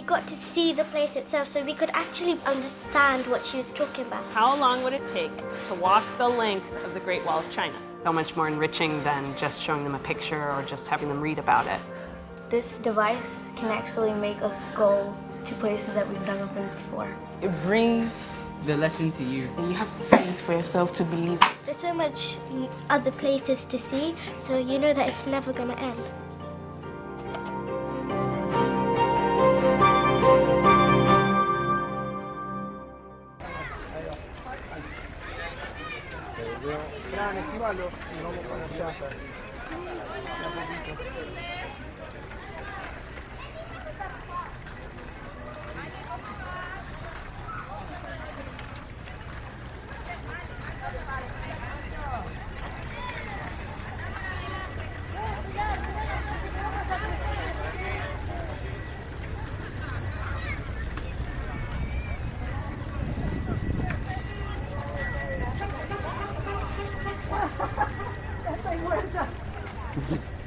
we got to see the place itself so we could actually understand what she was talking about. How long would it take to walk the length of the Great Wall of China? So much more enriching than just showing them a picture or just having them read about it. This device can actually make us go to places that we've never been before. It brings the lesson to you. And you have to see it for yourself to believe it. There's so much other places to see, so you know that it's never going to end. veo. Fran, esquivalo y vamos con los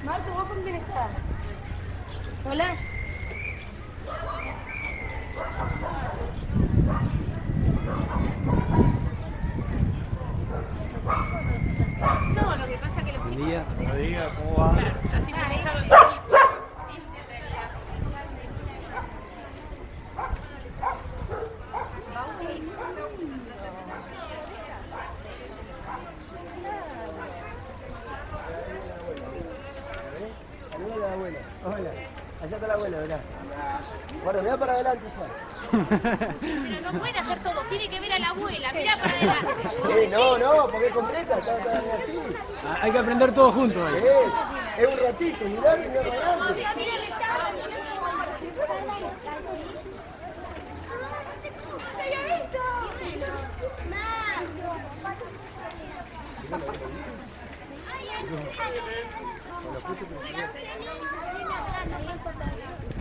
Marta, ¿vos con quién estás? Hola. No, lo que pasa es que los chicos... Buen día. Buen día, ¿cómo va? Claro, así me ah, Hola. Allá está la abuela, ¿verdad? Guarda, mira para adelante, hija. Pero no puede hacer todo, tiene que ver a la abuela, mira para adelante. Eh, no, no, porque es completa, está, así. Ah, hay que aprender todo junto. es un ratito, mirá, mirá para adelante. Gracias.